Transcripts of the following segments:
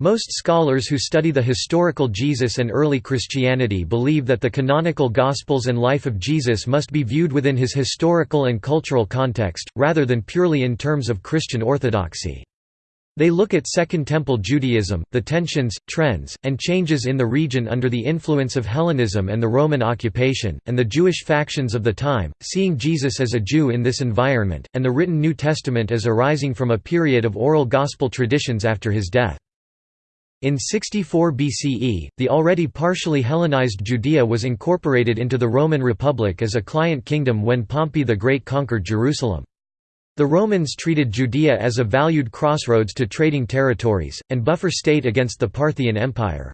Most scholars who study the historical Jesus and early Christianity believe that the canonical Gospels and life of Jesus must be viewed within his historical and cultural context, rather than purely in terms of Christian orthodoxy. They look at Second Temple Judaism, the tensions, trends, and changes in the region under the influence of Hellenism and the Roman occupation, and the Jewish factions of the time, seeing Jesus as a Jew in this environment, and the written New Testament as arising from a period of oral gospel traditions after his death. In 64 BCE, the already partially Hellenized Judea was incorporated into the Roman Republic as a client kingdom when Pompey the Great conquered Jerusalem. The Romans treated Judea as a valued crossroads to trading territories, and buffer state against the Parthian Empire.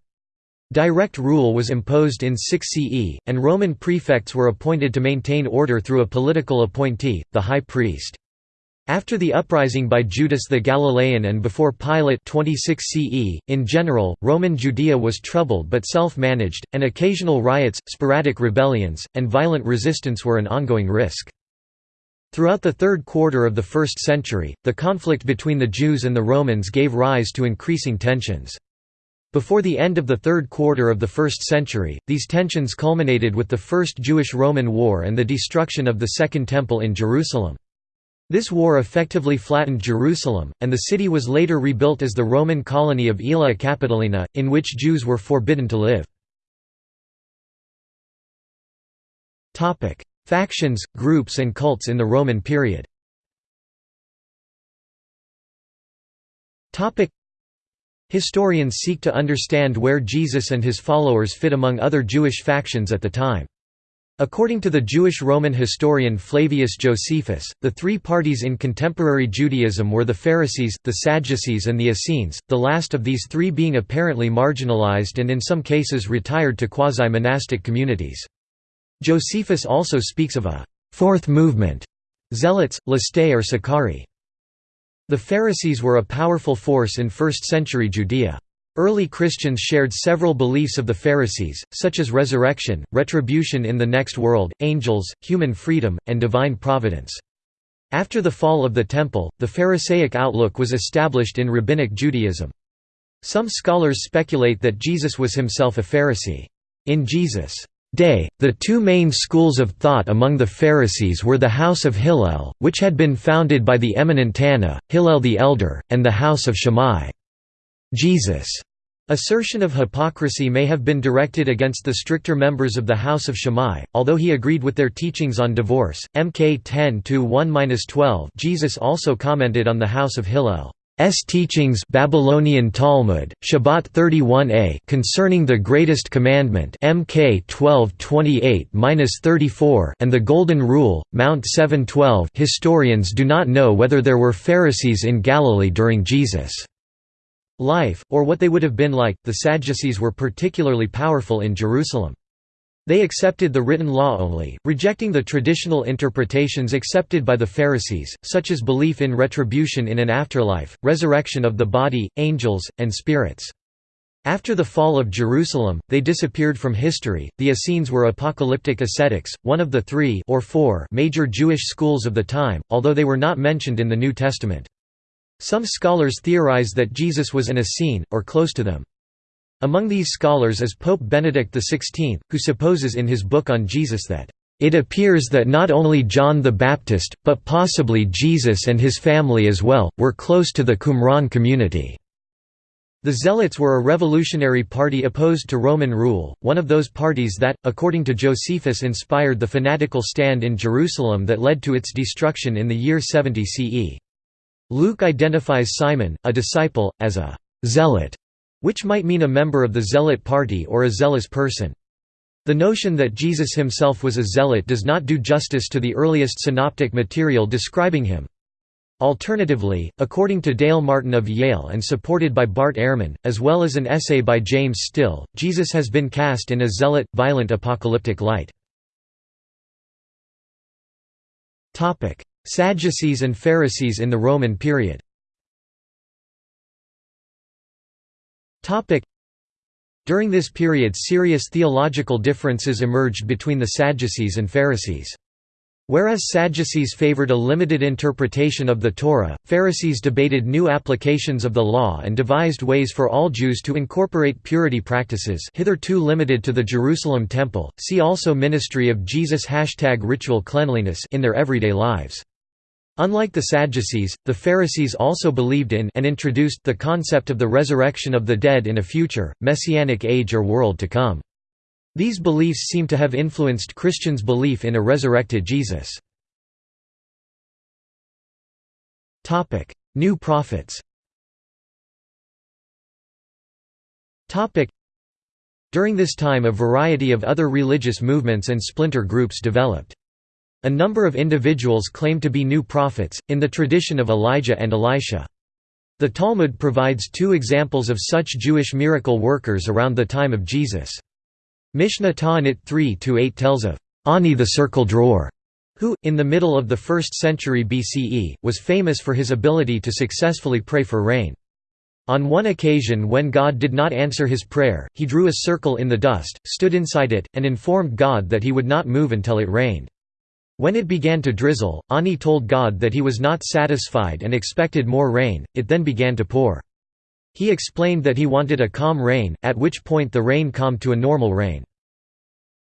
Direct rule was imposed in 6 CE, and Roman prefects were appointed to maintain order through a political appointee, the high priest. After the uprising by Judas the Galilean and before Pilate 26 CE, in general, Roman Judea was troubled but self-managed, and occasional riots, sporadic rebellions, and violent resistance were an ongoing risk. Throughout the third quarter of the first century, the conflict between the Jews and the Romans gave rise to increasing tensions. Before the end of the third quarter of the first century, these tensions culminated with the First Jewish-Roman War and the destruction of the Second Temple in Jerusalem. This war effectively flattened Jerusalem, and the city was later rebuilt as the Roman colony of Aelia Capitolina, in which Jews were forbidden to live. Factions, groups and cults in the Roman period Historians seek to understand where Jesus and his followers fit among other Jewish factions at the time. According to the Jewish Roman historian Flavius Josephus, the three parties in contemporary Judaism were the Pharisees, the Sadducees and the Essenes, the last of these three being apparently marginalized and in some cases retired to quasi-monastic communities. Josephus also speaks of a fourth movement, zealots, lestai or Sicarii. The Pharisees were a powerful force in first-century Judea. Early Christians shared several beliefs of the Pharisees, such as resurrection, retribution in the next world, angels, human freedom, and divine providence. After the fall of the Temple, the Pharisaic outlook was established in Rabbinic Judaism. Some scholars speculate that Jesus was himself a Pharisee. In Jesus' day, the two main schools of thought among the Pharisees were the house of Hillel, which had been founded by the eminent Tanna, Hillel the Elder, and the house of Shammai. Jesus' assertion of hypocrisy may have been directed against the stricter members of the House of Shammai, although he agreed with their teachings on divorce. Mk 10-1-12 Jesus also commented on the House of Hillel. S teachings Babylonian Talmud Shabbat 31a concerning the greatest commandment MK 1228-34 and the golden rule Mount 712 Historians do not know whether there were Pharisees in Galilee during Jesus' life or what they would have been like the Sadducees were particularly powerful in Jerusalem they accepted the written law only, rejecting the traditional interpretations accepted by the Pharisees, such as belief in retribution in an afterlife, resurrection of the body, angels, and spirits. After the fall of Jerusalem, they disappeared from history. The Essenes were apocalyptic ascetics, one of the three or four major Jewish schools of the time, although they were not mentioned in the New Testament. Some scholars theorize that Jesus was an Essene, or close to them. Among these scholars is Pope Benedict XVI, who supposes in his book on Jesus that, "...it appears that not only John the Baptist, but possibly Jesus and his family as well, were close to the Qumran community." The Zealots were a revolutionary party opposed to Roman rule, one of those parties that, according to Josephus inspired the fanatical stand in Jerusalem that led to its destruction in the year 70 CE. Luke identifies Simon, a disciple, as a «zealot», which might mean a member of the zealot party or a zealous person. The notion that Jesus himself was a zealot does not do justice to the earliest synoptic material describing him. Alternatively, according to Dale Martin of Yale and supported by Bart Ehrman, as well as an essay by James Still, Jesus has been cast in a zealot, violent apocalyptic light. Sadducees and Pharisees in the Roman period During this period serious theological differences emerged between the Sadducees and Pharisees. Whereas Sadducees favored a limited interpretation of the Torah, Pharisees debated new applications of the law and devised ways for all Jews to incorporate purity practices hitherto limited to the Jerusalem temple. See also Ministry of Jesus hashtag ritual cleanliness in their everyday lives. Unlike the Sadducees, the Pharisees also believed in and introduced the concept of the resurrection of the dead in a future, messianic age or world to come. These beliefs seem to have influenced Christians' belief in a resurrected Jesus. New prophets During this time a variety of other religious movements and splinter groups developed. A number of individuals claim to be new prophets, in the tradition of Elijah and Elisha. The Talmud provides two examples of such Jewish miracle workers around the time of Jesus. Mishnah Ta'anit 3-8 tells of Honi the circle drawer, who, in the middle of the 1st century BCE, was famous for his ability to successfully pray for rain. On one occasion when God did not answer his prayer, he drew a circle in the dust, stood inside it, and informed God that he would not move until it rained. When it began to drizzle, Honi told God that he was not satisfied and expected more rain, it then began to pour. He explained that he wanted a calm rain, at which point the rain calmed to a normal rain.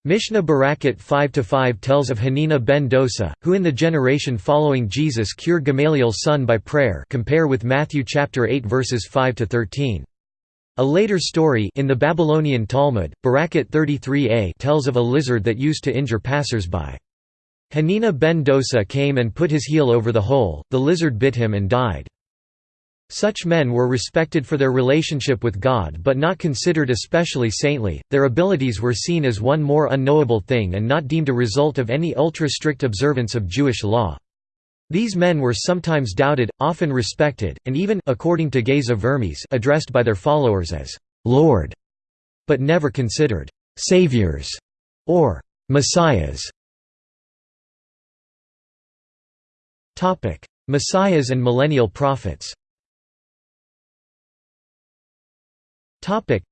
Mishnah Berakhot 5-5 tells of Hanina ben Dosa, who in the generation following Jesus cured Gamaliel's son by prayer compare with Matthew chapter 8 verses 5-13. A later story in the Babylonian Talmud, Berakhot 33a tells of a lizard that used to injure passers-by. Hanina ben Dosa came and put his heel over the hole, the lizard bit him and died. Such men were respected for their relationship with God but not considered especially saintly, their abilities were seen as one more unknowable thing and not deemed a result of any ultra-strict observance of Jewish law. These men were sometimes doubted, often respected, and even according to Geza Vermes addressed by their followers as «Lord», but never considered «saviors» or «messiahs». Messiahs and millennial prophets. Topic: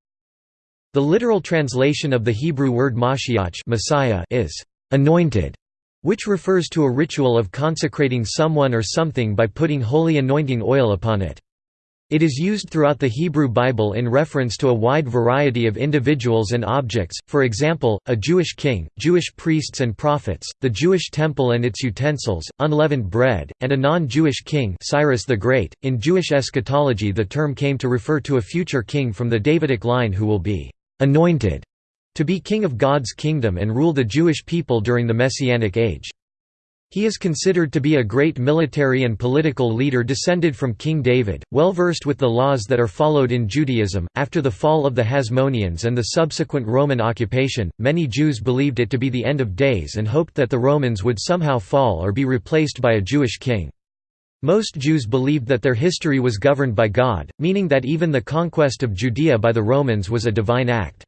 The literal translation of the Hebrew word Mashiach Messiah is anointed, which refers to a ritual of consecrating someone or something by putting holy anointing oil upon it. It is used throughout the Hebrew Bible in reference to a wide variety of individuals and objects, for example, a Jewish king, Jewish priests and prophets, the Jewish temple and its utensils, unleavened bread, and a non-Jewish king Cyrus the Great. .In Jewish eschatology the term came to refer to a future king from the Davidic line who will be «anointed» to be king of God's kingdom and rule the Jewish people during the Messianic age. He is considered to be a great military and political leader descended from King David, well versed with the laws that are followed in Judaism. After the fall of the Hasmoneans and the subsequent Roman occupation, many Jews believed it to be the end of days and hoped that the Romans would somehow fall or be replaced by a Jewish king. Most Jews believed that their history was governed by God, meaning that even the conquest of Judea by the Romans was a divine act.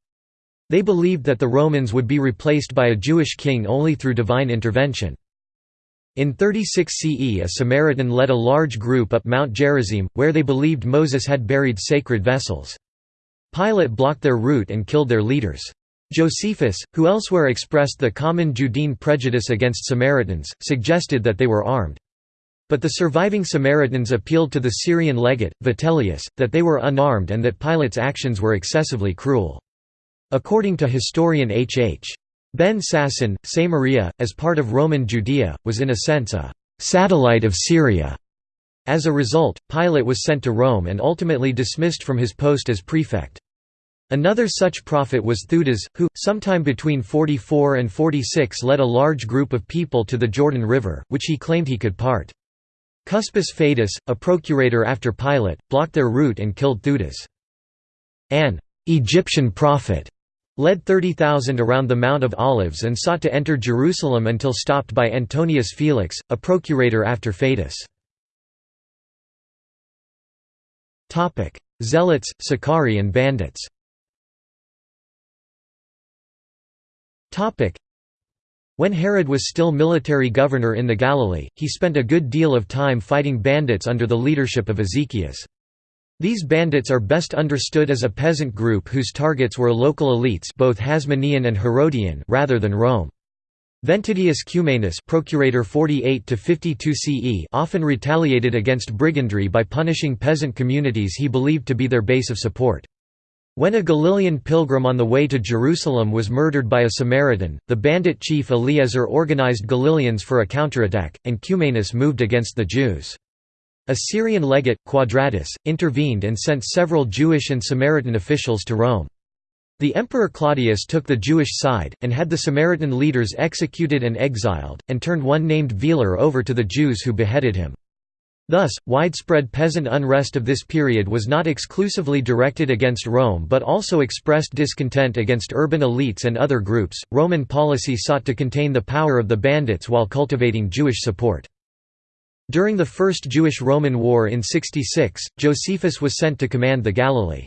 They believed that the Romans would be replaced by a Jewish king only through divine intervention. In 36 CE a Samaritan led a large group up Mount Gerizim, where they believed Moses had buried sacred vessels. Pilate blocked their route and killed their leaders. Josephus, who elsewhere expressed the common Judean prejudice against Samaritans, suggested that they were armed. But the surviving Samaritans appealed to the Syrian legate, Vitellius, that they were unarmed and that Pilate's actions were excessively cruel. According to historian H. H. Ben Sasson, Samaria, as part of Roman Judea, was in a sense a «satellite of Syria». As a result, Pilate was sent to Rome and ultimately dismissed from his post as prefect. Another such prophet was Theudas, who, sometime between 44 and 46 led a large group of people to the Jordan River, which he claimed he could part. Cuspis Fadus, a procurator after Pilate, blocked their route and killed Theudas. An Egyptian prophet led 30,000 around the Mount of Olives and sought to enter Jerusalem until stopped by Antonius Felix, a procurator after Fadus. Zealots, Sicarii and bandits when Herod was still military governor in the Galilee, he spent a good deal of time fighting bandits under the leadership of Ezekias. These bandits are best understood as a peasant group whose targets were local elites both Hasmonean and Herodian rather than Rome. Ventidius Cumanus procurator 48 CE often retaliated against brigandry by punishing peasant communities he believed to be their base of support. When a Galilean pilgrim on the way to Jerusalem was murdered by a Samaritan, the bandit chief Eleazar organized Galileans for a counterattack, and Cumanus moved against the Jews. A Syrian legate, Quadratus, intervened and sent several Jewish and Samaritan officials to Rome. The Emperor Claudius took the Jewish side, and had the Samaritan leaders executed and exiled, and turned one named Celer over to the Jews who beheaded him. Thus, widespread peasant unrest of this period was not exclusively directed against Rome but also expressed discontent against urban elites and other groups. Roman policy sought to contain the power of the bandits while cultivating Jewish support. During the First Jewish-Roman War in 66, Josephus was sent to command the Galilee.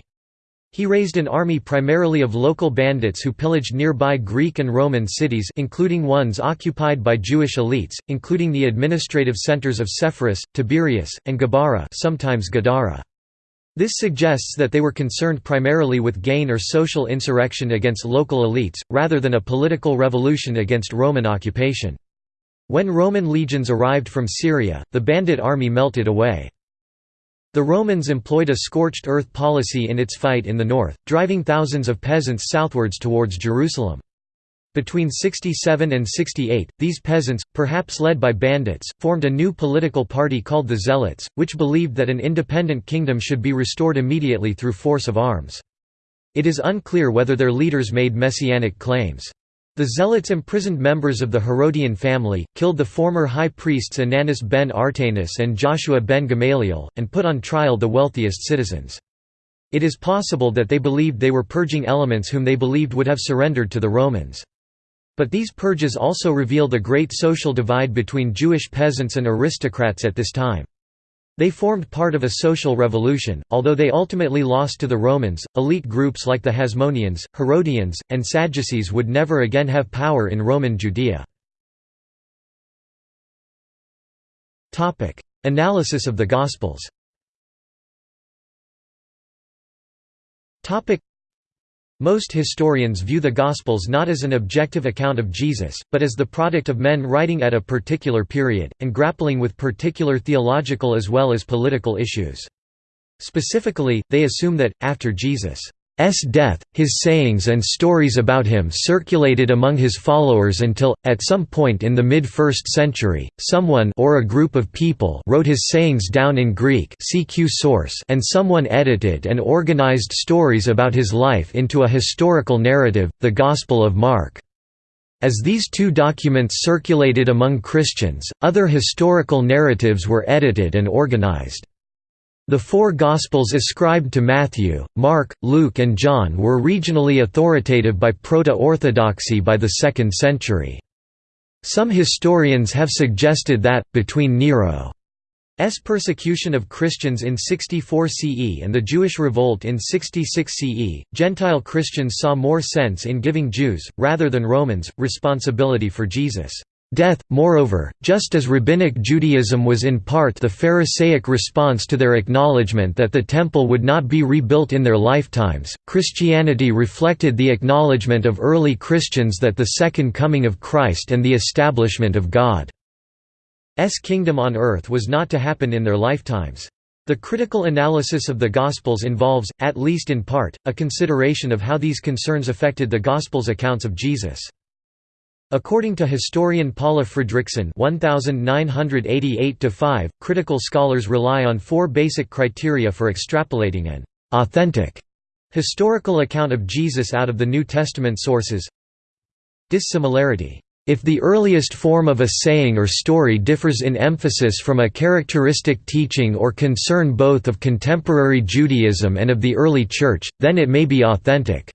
He raised an army primarily of local bandits who pillaged nearby Greek and Roman cities including ones occupied by Jewish elites, including the administrative centers of Sepphoris, Tiberias, and Gabara sometimes Gadara. This suggests that they were concerned primarily with gain or social insurrection against local elites, rather than a political revolution against Roman occupation. When Roman legions arrived from Syria, the bandit army melted away. The Romans employed a scorched earth policy in its fight in the north, driving thousands of peasants southwards towards Jerusalem. Between 67 and 68, these peasants, perhaps led by bandits, formed a new political party called the Zealots, which believed that an independent kingdom should be restored immediately through force of arms. It is unclear whether their leaders made messianic claims. The Zealots imprisoned members of the Herodian family, killed the former high priests Ananus ben Artanus and Joshua ben Gamaliel, and put on trial the wealthiest citizens. It is possible that they believed they were purging elements whom they believed would have surrendered to the Romans. But these purges also reveal the great social divide between Jewish peasants and aristocrats at this time. They formed part of a social revolution, although they ultimately lost to the Romans. Elite groups like the Hasmoneans, Herodians, and Sadducees would never again have power in Roman Judea. Topic: Analysis of the Gospels. Topic: most historians view the Gospels not as an objective account of Jesus, but as the product of men writing at a particular period, and grappling with particular theological as well as political issues. Specifically, they assume that, after Jesus' S death, his sayings and stories about him circulated among his followers until, at some point in the mid-1st century, someone or a group of people wrote his sayings down in Greek CQ source and someone edited and organized stories about his life into a historical narrative, the Gospel of Mark. As these two documents circulated among Christians, other historical narratives were edited and organized. The four Gospels ascribed to Matthew, Mark, Luke and John were regionally authoritative by Proto-Orthodoxy by the 2nd century. Some historians have suggested that, between Nero's persecution of Christians in 64 CE and the Jewish revolt in 66 CE, Gentile Christians saw more sense in giving Jews, rather than Romans, responsibility for Jesus' death. Moreover, just as Rabbinic Judaism was in part the Pharisaic response to their acknowledgement that the Temple would not be rebuilt in their lifetimes, Christianity reflected the acknowledgement of early Christians that the Second Coming of Christ and the establishment of God's kingdom on earth was not to happen in their lifetimes. The critical analysis of the Gospels involves, at least in part, a consideration of how these concerns affected the Gospels' accounts of Jesus. According to historian Paula Fredriksen (1988–5), critical scholars rely on four basic criteria for extrapolating an authentic historical account of Jesus out of the New Testament sources. Dissimilarity. If the earliest form of a saying or story differs in emphasis from a characteristic teaching or concern both of contemporary Judaism and of the early Church, then it may be authentic.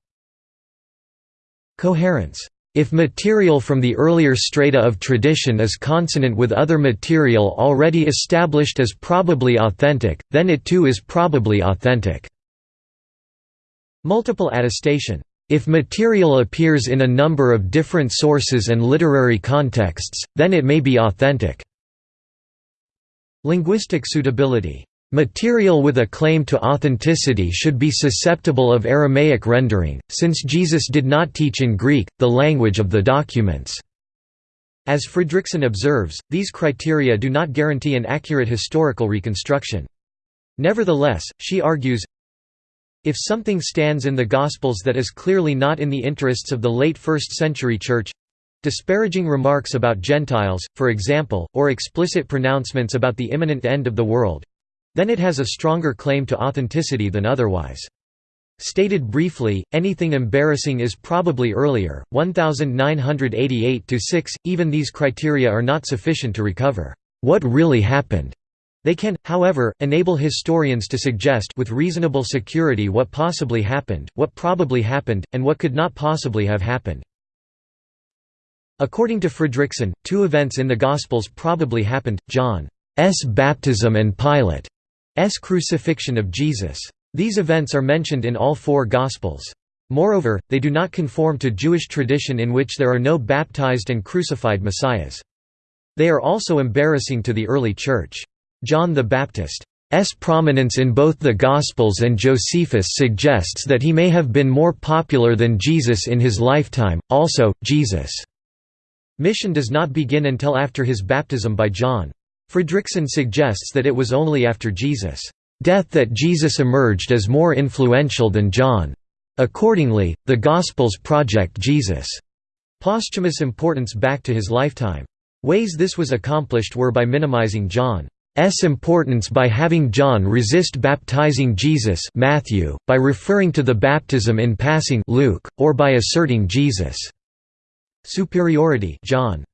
Coherence if material from the earlier strata of tradition is consonant with other material already established as probably authentic, then it too is probably authentic. Multiple attestation. If material appears in a number of different sources and literary contexts, then it may be authentic. Linguistic suitability Material with a claim to authenticity should be susceptible of Aramaic rendering, since Jesus did not teach in Greek, the language of the documents. As Fredriksen observes, these criteria do not guarantee an accurate historical reconstruction. Nevertheless, she argues, if something stands in the Gospels that is clearly not in the interests of the late 1st century Church, Disparaging remarks about Gentiles, for example, or explicit pronouncements about the imminent end of the world then it has a stronger claim to authenticity than otherwise. Stated briefly, anything embarrassing is probably earlier, 1988–6, even these criteria are not sufficient to recover what really happened. They can, however, enable historians to suggest with reasonable security what possibly happened, what probably happened, and what could not possibly have happened. According to Fredriksen, two events in the Gospels probably happened, John's baptism and Pilate's crucifixion of Jesus. These events are mentioned in all four Gospels. Moreover, they do not conform to Jewish tradition in which there are no baptized and crucified messiahs. They are also embarrassing to the early Church. John the Baptist's prominence in both the Gospels and Josephus suggests that he may have been more popular than Jesus in his lifetime. Also, Jesus' Mission does not begin until after his baptism by John. Fredriksen suggests that it was only after Jesus' death that Jesus emerged as more influential than John. Accordingly, the Gospels project Jesus' posthumous importance back to his lifetime. Ways this was accomplished were by minimizing John's importance by having John resist baptizing Jesus Matthew, by referring to the baptism in passing Luke, or by asserting Jesus' superiority John.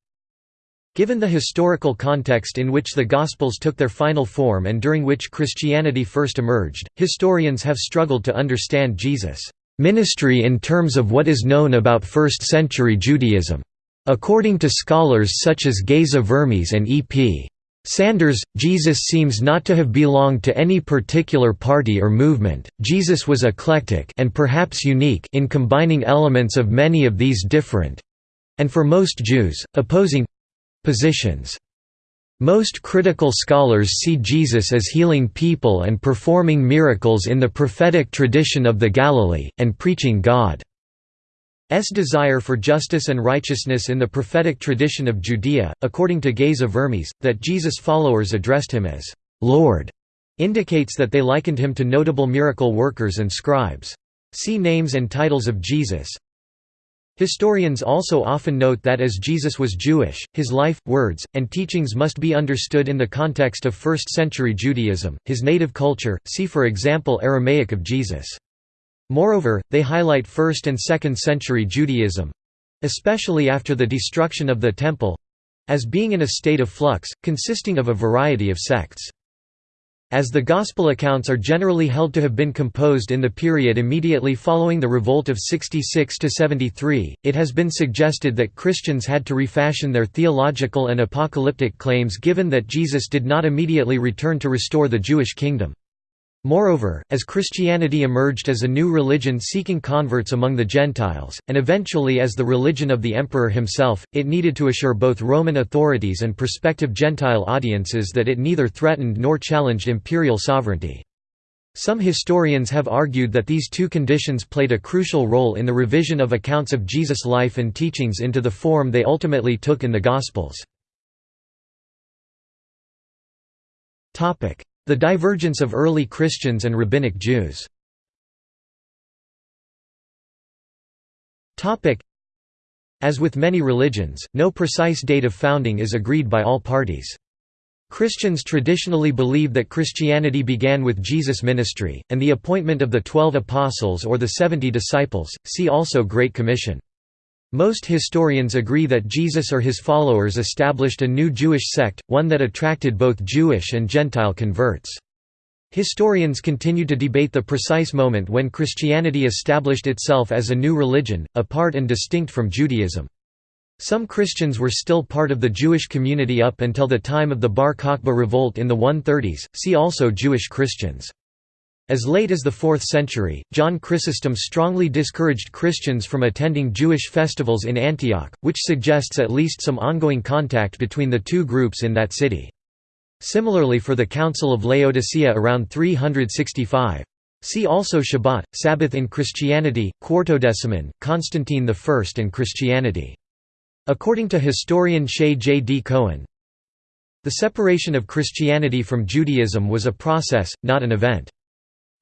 Given the historical context in which the Gospels took their final form and during which Christianity first emerged, historians have struggled to understand Jesus' ministry in terms of what is known about 1st-century Judaism. According to scholars such as Geza Vermes and E.P. Sanders, Jesus seems not to have belonged to any particular party or movement. Jesus was eclectic and perhaps unique in combining elements of many of these different and for most Jews, opposing positions. Most critical scholars see Jesus as healing people and performing miracles in the prophetic tradition of the Galilee, and preaching God's desire for justice and righteousness in the prophetic tradition of Judea. According to Geza Vermes, that Jesus' followers addressed him as Lord indicates that they likened him to notable miracle workers and scribes. See names and titles of Jesus, Historians also often note that as Jesus was Jewish, his life, words, and teachings must be understood in the context of 1st-century Judaism, his native culture, see for example Aramaic of Jesus. Moreover, they highlight 1st and 2nd century Judaism—especially after the destruction of the Temple—as being in a state of flux, consisting of a variety of sects. As the Gospel accounts are generally held to have been composed in the period immediately following the revolt of 66–73, it has been suggested that Christians had to refashion their theological and apocalyptic claims given that Jesus did not immediately return to restore the Jewish kingdom. Moreover, as Christianity emerged as a new religion seeking converts among the Gentiles, and eventually as the religion of the emperor himself, it needed to assure both Roman authorities and prospective Gentile audiences that it neither threatened nor challenged imperial sovereignty. Some historians have argued that these two conditions played a crucial role in the revision of accounts of Jesus' life and teachings into the form they ultimately took in the Gospels. The divergence of early Christians and Rabbinic Jews As with many religions, no precise date of founding is agreed by all parties. Christians traditionally believe that Christianity began with Jesus' ministry, and the appointment of the Twelve Apostles or the Seventy Disciples, see also Great Commission. Most historians agree that Jesus or his followers established a new Jewish sect, one that attracted both Jewish and Gentile converts. Historians continue to debate the precise moment when Christianity established itself as a new religion, apart and distinct from Judaism. Some Christians were still part of the Jewish community up until the time of the Bar Kokhba revolt in the 130s, see also Jewish Christians. As late as the 4th century, John Chrysostom strongly discouraged Christians from attending Jewish festivals in Antioch, which suggests at least some ongoing contact between the two groups in that city. Similarly for the Council of Laodicea around 365. See also Shabbat, Sabbath in Christianity, Quartodeciman, Constantine I and Christianity. According to historian Shaye J. D. Cohen, the separation of Christianity from Judaism was a process, not an event.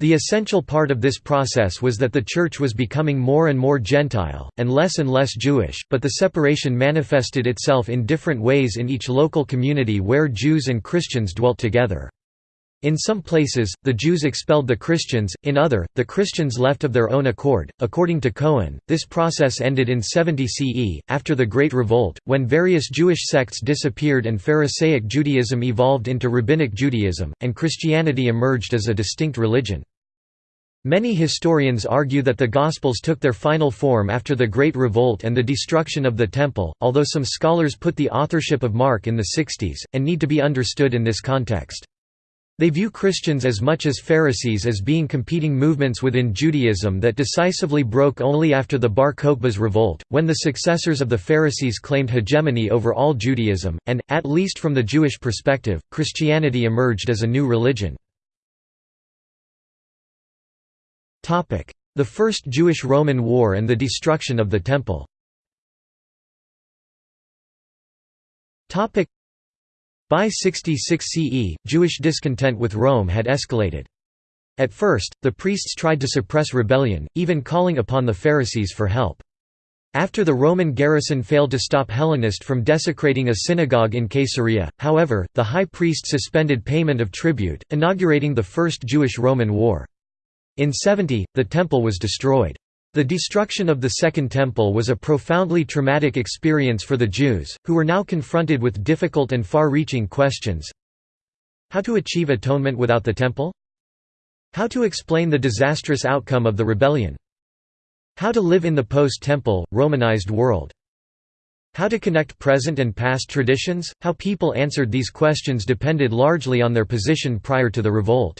The essential part of this process was that the Church was becoming more and more Gentile, and less and less Jewish, but the separation manifested itself in different ways in each local community where Jews and Christians dwelt together. In some places, the Jews expelled the Christians, in other, the Christians left of their own accord. According to Cohen, this process ended in 70 CE, after the Great Revolt, when various Jewish sects disappeared and Pharisaic Judaism evolved into Rabbinic Judaism, and Christianity emerged as a distinct religion. Many historians argue that the Gospels took their final form after the Great Revolt and the destruction of the Temple, although some scholars put the authorship of Mark in the 60s, and need to be understood in this context. They view Christians as much as Pharisees as being competing movements within Judaism that decisively broke only after the Bar Kokhba's revolt, when the successors of the Pharisees claimed hegemony over all Judaism, and, at least from the Jewish perspective, Christianity emerged as a new religion. The First Jewish–Roman War and the destruction of the Temple by 66 CE, Jewish discontent with Rome had escalated. At first, the priests tried to suppress rebellion, even calling upon the Pharisees for help. After the Roman garrison failed to stop Hellenist from desecrating a synagogue in Caesarea, however, the high priest suspended payment of tribute, inaugurating the First Jewish–Roman War. In 70, the temple was destroyed. The destruction of the Second Temple was a profoundly traumatic experience for the Jews, who were now confronted with difficult and far-reaching questions. How to achieve atonement without the Temple? How to explain the disastrous outcome of the rebellion? How to live in the post-Temple, Romanized world? How to connect present and past traditions? How people answered these questions depended largely on their position prior to the revolt.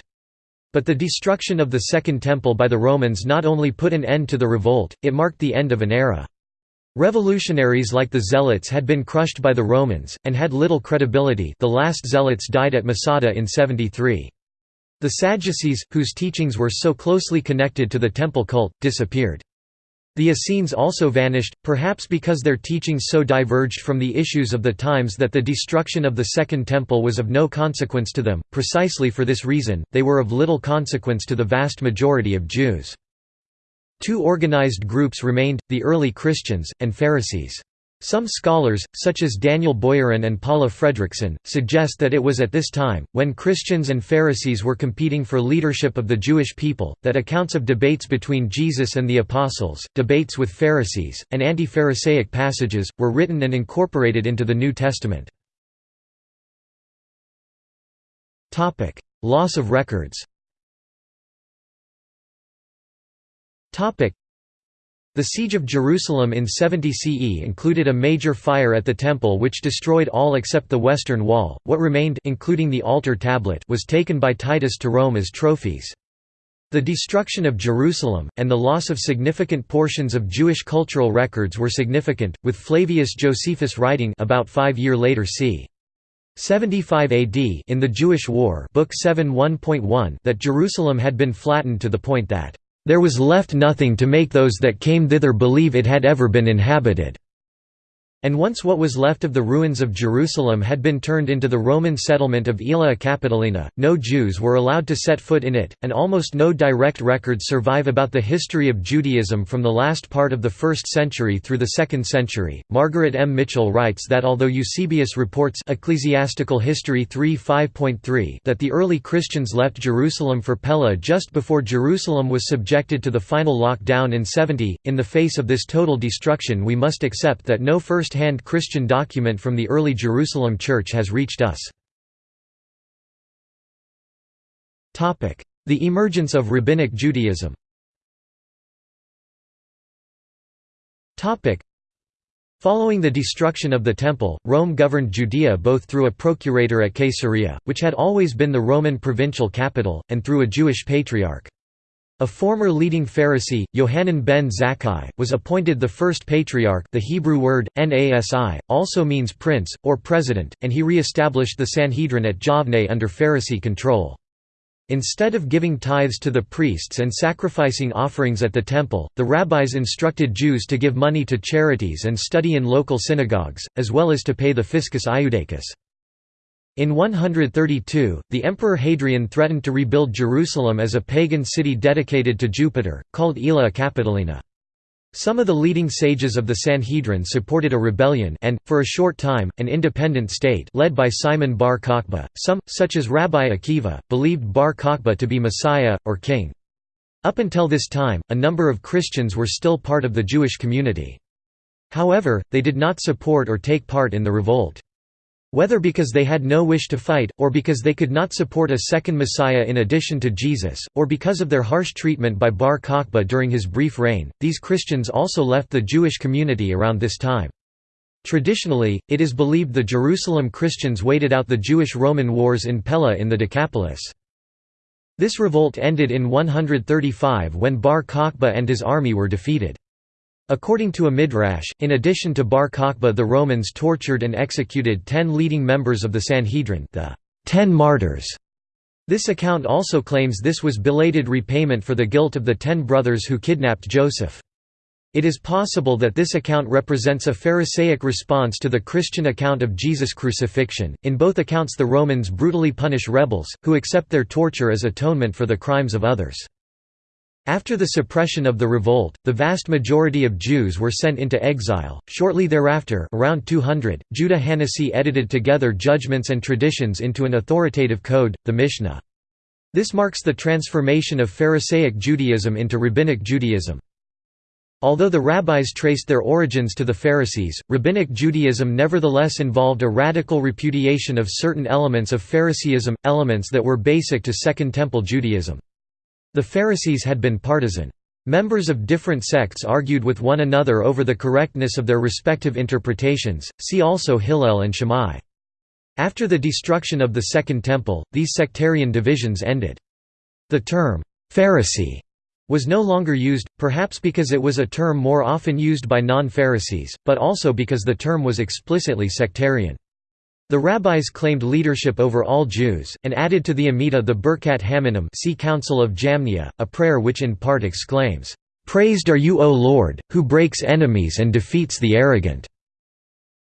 But the destruction of the Second Temple by the Romans not only put an end to the revolt, it marked the end of an era. Revolutionaries like the Zealots had been crushed by the Romans, and had little credibility the last Zealots died at Masada in 73. The Sadducees, whose teachings were so closely connected to the temple cult, disappeared. The Essenes also vanished, perhaps because their teachings so diverged from the issues of the times that the destruction of the Second Temple was of no consequence to them. Precisely for this reason, they were of little consequence to the vast majority of Jews. Two organized groups remained, the early Christians, and Pharisees. Some scholars, such as Daniel Boyarin and Paula Fredriksen, suggest that it was at this time, when Christians and Pharisees were competing for leadership of the Jewish people, that accounts of debates between Jesus and the Apostles, debates with Pharisees, and anti-Pharisaic passages, were written and incorporated into the New Testament. Loss of records the Siege of Jerusalem in 70 CE included a major fire at the temple which destroyed all except the western wall. What remained including the altar tablet was taken by Titus to Rome as trophies. The destruction of Jerusalem, and the loss of significant portions of Jewish cultural records were significant, with Flavius Josephus writing about five year later c. 75 AD in the Jewish War Book 7 1.1 that Jerusalem had been flattened to the point that there was left nothing to make those that came thither believe it had ever been inhabited. And once what was left of the ruins of Jerusalem had been turned into the Roman settlement of Aelia Capitolina, no Jews were allowed to set foot in it, and almost no direct records survive about the history of Judaism from the last part of the 1st century through the 2nd century. Margaret M. Mitchell writes that although Eusebius reports Ecclesiastical History 3 5.3 that the early Christians left Jerusalem for Pella just before Jerusalem was subjected to the final lockdown in 70, in the face of this total destruction we must accept that no first first-hand Christian document from the early Jerusalem Church has reached us. The emergence of Rabbinic Judaism Following the destruction of the Temple, Rome governed Judea both through a procurator at Caesarea, which had always been the Roman provincial capital, and through a Jewish patriarch. A former leading Pharisee, Yohanan ben Zakkai, was appointed the first patriarch the Hebrew word, nasi, also means prince, or president, and he re-established the Sanhedrin at Yavne under Pharisee control. Instead of giving tithes to the priests and sacrificing offerings at the temple, the rabbis instructed Jews to give money to charities and study in local synagogues, as well as to pay the fiscus iudicus. In 132, the Emperor Hadrian threatened to rebuild Jerusalem as a pagan city dedicated to Jupiter, called Aelia Capitolina. Some of the leading sages of the Sanhedrin supported a rebellion and, for a short time, an independent state led by Simon bar Kokhba. Some, such as Rabbi Akiva, believed bar Kokhba to be Messiah, or king. Up until this time, a number of Christians were still part of the Jewish community. However, they did not support or take part in the revolt. Whether because they had no wish to fight, or because they could not support a second Messiah in addition to Jesus, or because of their harsh treatment by Bar Kokhba during his brief reign, these Christians also left the Jewish community around this time. Traditionally, it is believed the Jerusalem Christians waited out the Jewish-Roman wars in Pella in the Decapolis. This revolt ended in 135 when Bar Kokhba and his army were defeated. According to a midrash, in addition to Bar Kokhba the Romans tortured and executed ten leading members of the Sanhedrin the Ten Martyrs". This account also claims this was belated repayment for the guilt of the ten brothers who kidnapped Joseph. It is possible that this account represents a Pharisaic response to the Christian account of Jesus' crucifixion. In both accounts, the Romans brutally punish rebels, who accept their torture as atonement for the crimes of others. After the suppression of the revolt, the vast majority of Jews were sent into exile. Shortly thereafter, around 200, Judah Hanasi edited together judgments and traditions into an authoritative code, the Mishnah. This marks the transformation of Pharisaic Judaism into Rabbinic Judaism. Although the rabbis traced their origins to the Pharisees, Rabbinic Judaism nevertheless involved a radical repudiation of certain elements of Phariseeism, elements that were basic to Second Temple Judaism. The Pharisees had been partisan. Members of different sects argued with one another over the correctness of their respective interpretations, see also Hillel and Shammai. After the destruction of the Second Temple, these sectarian divisions ended. The term, Pharisee, was no longer used, perhaps because it was a term more often used by non-Pharisees, but also because the term was explicitly sectarian. The rabbis claimed leadership over all Jews, and added to the Amidah the Birkat Haminim see Council of Jamnia, a prayer which in part exclaims, "'Praised are you O Lord, who breaks enemies and defeats the arrogant'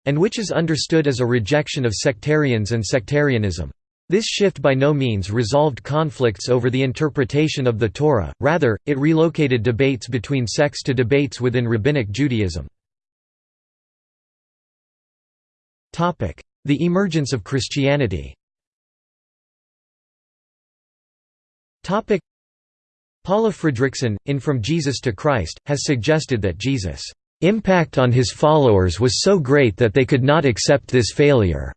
and which is understood as a rejection of sectarians and sectarianism. This shift by no means resolved conflicts over the interpretation of the Torah, rather, it relocated debates between sects to debates within Rabbinic Judaism. The emergence of Christianity Paula Fredriksen, in From Jesus to Christ, has suggested that Jesus' impact on his followers was so great that they could not accept this failure.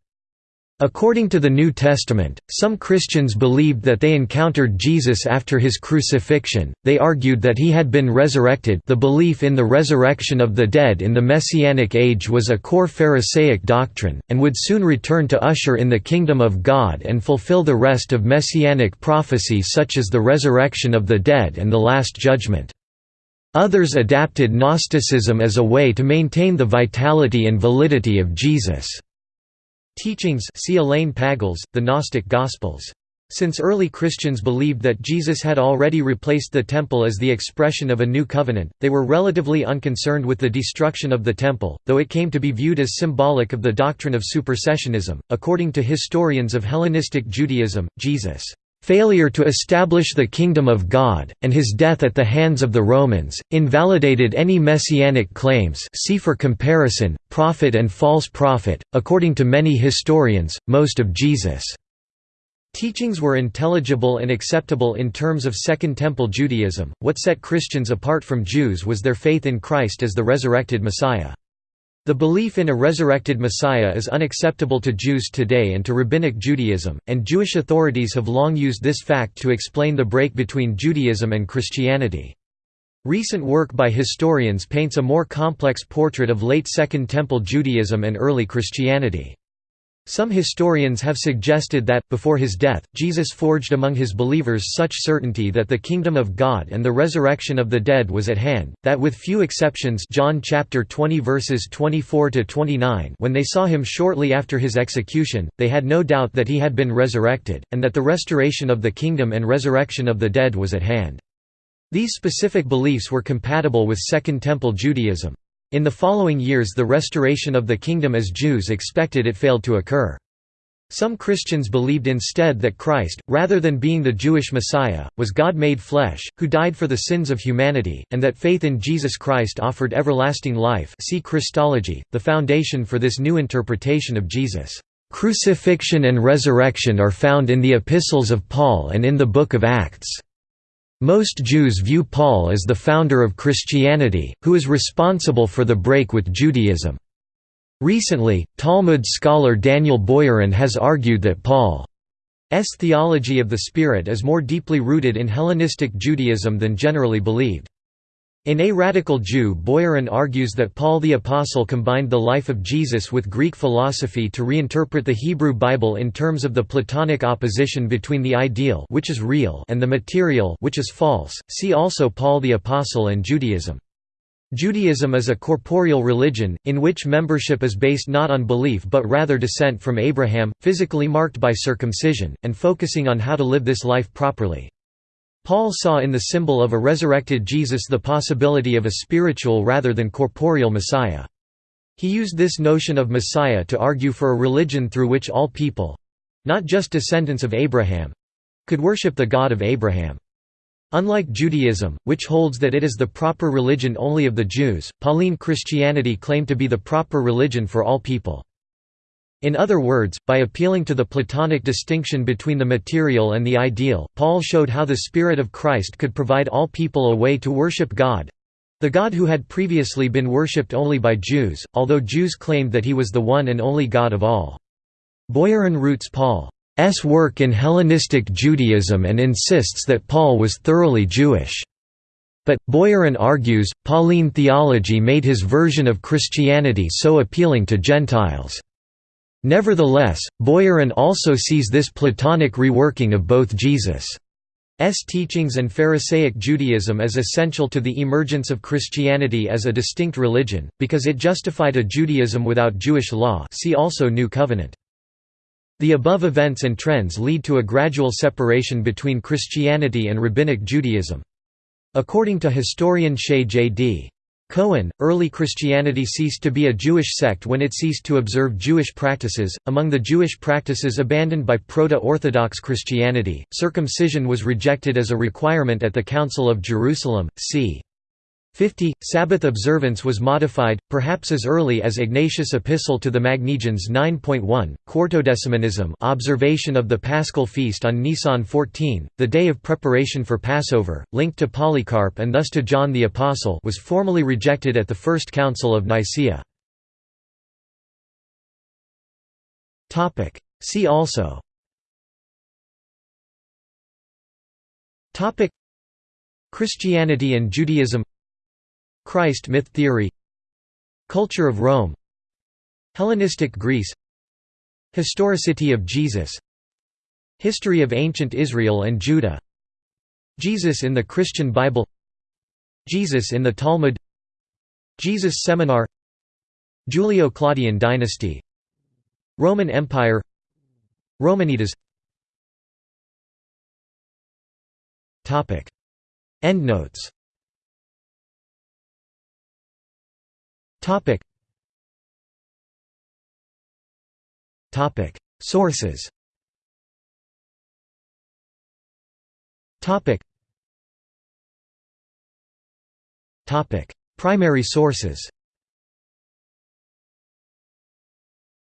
According to the New Testament, some Christians believed that they encountered Jesus after his crucifixion, they argued that he had been resurrected. The belief in the resurrection of the dead in the Messianic age was a core Pharisaic doctrine, and would soon return to usher in the kingdom of God and fulfill the rest of Messianic prophecy such as the resurrection of the dead and the Last Judgment. Others adapted Gnosticism as a way to maintain the vitality and validity of Jesus' Teachings see Elaine Pagels, The Gnostic Gospels. Since early Christians believed that Jesus had already replaced the temple as the expression of a new covenant, they were relatively unconcerned with the destruction of the temple, though it came to be viewed as symbolic of the doctrine of supersessionism. According to historians of Hellenistic Judaism, Jesus' failure to establish the kingdom of God, and his death at the hands of the Romans, invalidated any messianic claims see for comparison, prophet and false prophet. According to many historians, most of Jesus' teachings were intelligible and acceptable in terms of Second Temple Judaism. What set Christians apart from Jews was their faith in Christ as the resurrected Messiah. The belief in a resurrected Messiah is unacceptable to Jews today and to Rabbinic Judaism, and Jewish authorities have long used this fact to explain the break between Judaism and Christianity. Recent work by historians paints a more complex portrait of late Second Temple Judaism and early Christianity. Some historians have suggested that, before his death, Jesus forged among his believers such certainty that the kingdom of God and the resurrection of the dead was at hand, that with few exceptions John chapter 20 verses 24 to 29 when they saw him shortly after his execution, they had no doubt that he had been resurrected, and that the restoration of the kingdom and resurrection of the dead was at hand. These specific beliefs were compatible with Second Temple Judaism. In the following years the restoration of the kingdom as Jews expected it failed to occur. Some Christians believed instead that Christ, rather than being the Jewish Messiah, was God made flesh, who died for the sins of humanity, and that faith in Jesus Christ offered everlasting life see Christology, the foundation for this new interpretation of Jesus' crucifixion and resurrection are found in the epistles of Paul and in the Book of Acts. Most Jews view Paul as the founder of Christianity, who is responsible for the break with Judaism. Recently, Talmud scholar Daniel Boyarin has argued that Paul's theology of the Spirit is more deeply rooted in Hellenistic Judaism than generally believed. In A Radical Jew Boyarin argues that Paul the Apostle combined the life of Jesus with Greek philosophy to reinterpret the Hebrew Bible in terms of the Platonic opposition between the ideal which is real and the material which is false. See also Paul the Apostle and Judaism. Judaism is a corporeal religion, in which membership is based not on belief but rather descent from Abraham, physically marked by circumcision, and focusing on how to live this life properly. Paul saw in the symbol of a resurrected Jesus the possibility of a spiritual rather than corporeal Messiah. He used this notion of Messiah to argue for a religion through which all people—not just descendants of Abraham—could worship the God of Abraham. Unlike Judaism, which holds that it is the proper religion only of the Jews, Pauline Christianity claimed to be the proper religion for all people. In other words, by appealing to the Platonic distinction between the material and the ideal, Paul showed how the Spirit of Christ could provide all people a way to worship God—the God who had previously been worshipped only by Jews, although Jews claimed that he was the one and only God of all. Boyarin roots Paul's work in Hellenistic Judaism and insists that Paul was thoroughly Jewish. But, Boyarin argues, Pauline theology made his version of Christianity so appealing to Gentiles. Nevertheless, Boyarin also sees this Platonic reworking of both Jesus' teachings and Pharisaic Judaism as essential to the emergence of Christianity as a distinct religion, because it justified a Judaism without Jewish law see also New Covenant. The above events and trends lead to a gradual separation between Christianity and Rabbinic Judaism. According to historian Shaye J.D. Cohen, early Christianity ceased to be a Jewish sect when it ceased to observe Jewish practices. Among the Jewish practices abandoned by Proto Orthodox Christianity, circumcision was rejected as a requirement at the Council of Jerusalem, c. 50. Sabbath observance was modified, perhaps as early as Ignatius' Epistle to the Magnesians 9.1. Quartodecimanism observation of the Paschal feast on Nisan 14, the day of preparation for Passover, linked to Polycarp and thus to John the Apostle was formally rejected at the First Council of Nicaea. See also Christianity and Judaism Christ myth theory Culture of Rome Hellenistic Greece Historicity of Jesus History of ancient Israel and Judah Jesus in the Christian Bible Jesus in the Talmud Jesus Seminar Julio-Claudian dynasty Roman Empire Romanitas. Endnotes Topic. Topic. Sources. Topic. Topic. Primary sources.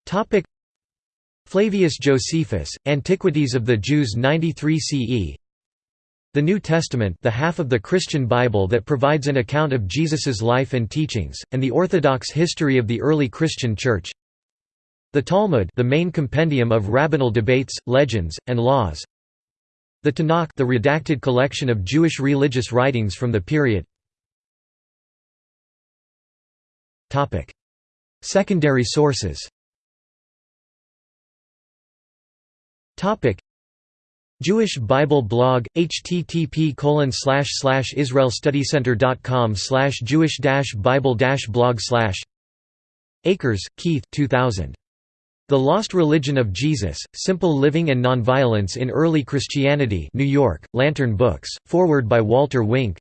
Topic. Flavius Josephus, Antiquities of the Jews 93 CE the New Testament the half of the Christian Bible that provides an account of Jesus's life and teachings, and the Orthodox history of the early Christian Church. The Talmud the main compendium of rabbinal debates, legends, and laws. The Tanakh the redacted collection of Jewish religious writings from the period. Secondary sources Jewish Bible blog http colon slash slash israelstudycenter.com slash jewish bible blog slash Akers, Keith 2000. The Lost Religion of Jesus, Simple Living and Nonviolence in Early Christianity New York, Lantern Books, foreword by Walter Wink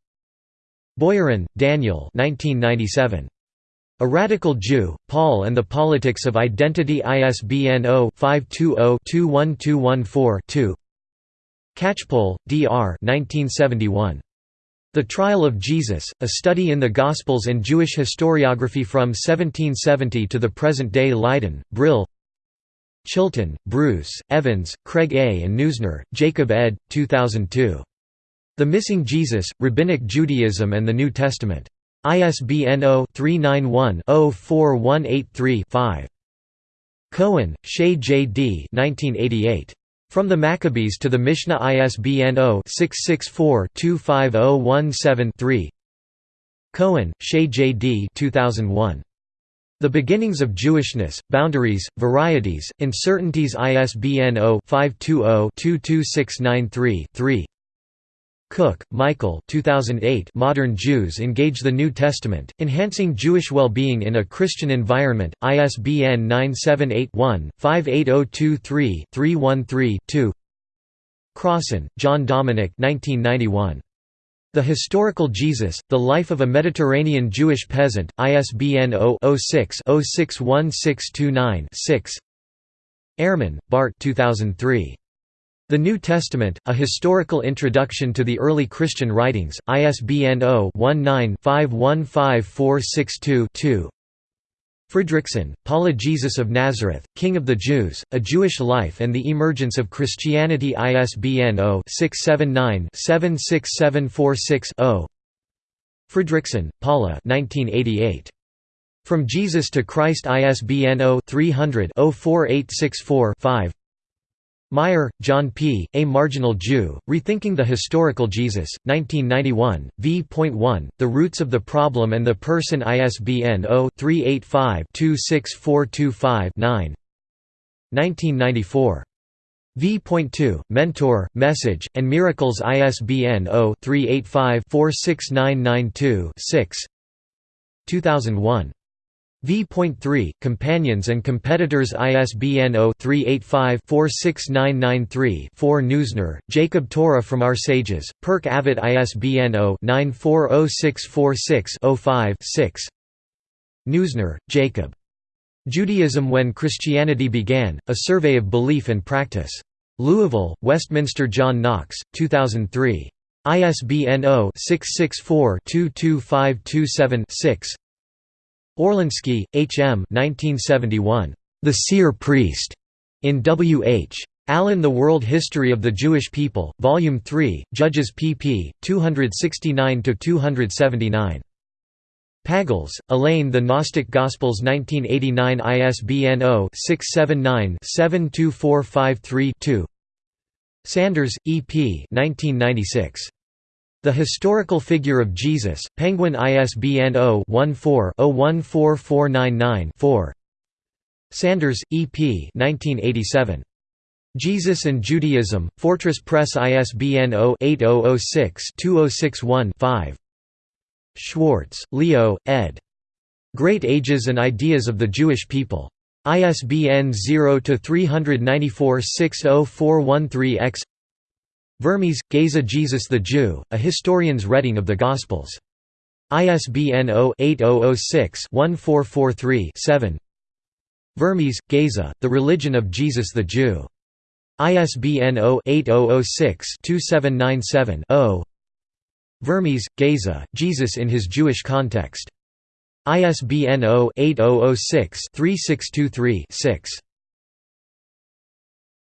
Boyarin, Daniel 1997. A Radical Jew, Paul and the Politics of Identity ISBN 0-520-21214-2 Catchpole, D.R. 1971. The Trial of Jesus, A Study in the Gospels and Jewish Historiography from 1770 to the Present Day Leiden, Brill Chilton, Bruce, Evans, Craig A. and Neusner, Jacob ed. 2002. The Missing Jesus, Rabbinic Judaism and the New Testament. ISBN 0-391-04183-5. Cohen, Shaye J. D. 1988. From the Maccabees to the Mishnah ISBN 0-664-25017-3 Cohen, Shaye J. D. 2001. The Beginnings of Jewishness, Boundaries, Varieties, Uncertainties ISBN 0-520-22693-3 Cook, Michael 2008 Modern Jews Engage the New Testament, Enhancing Jewish Well-Being in a Christian Environment, ISBN 978-1-58023-313-2 Crossan, John Dominic 1991. The Historical Jesus, The Life of a Mediterranean Jewish Peasant, ISBN 0-06-061629-6 Ehrman, Bart 2003. The New Testament, A Historical Introduction to the Early Christian Writings, ISBN 0-19-515462-2 Fredriksen, Paula Jesus of Nazareth, King of the Jews, A Jewish Life and the Emergence of Christianity ISBN 0-679-76746-0 Fredriksen, Paula 1988. From Jesus to Christ ISBN 0-300-04864-5 Meier, John P., A Marginal Jew, Rethinking the Historical Jesus, 1991, v.1, The Roots of the Problem and the Person ISBN 0-385-26425-9 1994. V.2, Mentor, Message, and Miracles ISBN 0-385-46992-6 2001. V.3, Companions and Competitors ISBN 0-385-46993-4 Neusner, Jacob Torah from Our Sages, Pirkei Avot ISBN 0-940646-05-6 Neusner, Jacob. Judaism When Christianity Began, A Survey of Belief and Practice. Louisville, Westminster John Knox, 2003. ISBN 0-664-22527-6 Orlinsky, H. M. 1971. The Seer Priest. In W. H. Allen The World History of the Jewish People, Volume 3, Judges pp. 269–279. Pagels, Elaine The Gnostic Gospels 1989 ISBN 0-679-72453-2 Sanders, E. P. 1996. The Historical Figure of Jesus, Penguin ISBN 0-14-014499-4 Sanders, E. P. 1987. Jesus and Judaism, Fortress Press ISBN 0-8006-2061-5 Schwarz, Leo, ed. Great Ages and Ideas of the Jewish People. ISBN 0-394-60413-X Vermes, Geza Jesus the Jew, A Historian's Reading of the Gospels. ISBN 0-8006-1443-7 Vermes, Geza, The Religion of Jesus the Jew. ISBN 0-8006-2797-0 Vermes, Geza, Jesus in His Jewish Context. ISBN 0-8006-3623-6